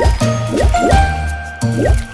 Yeah.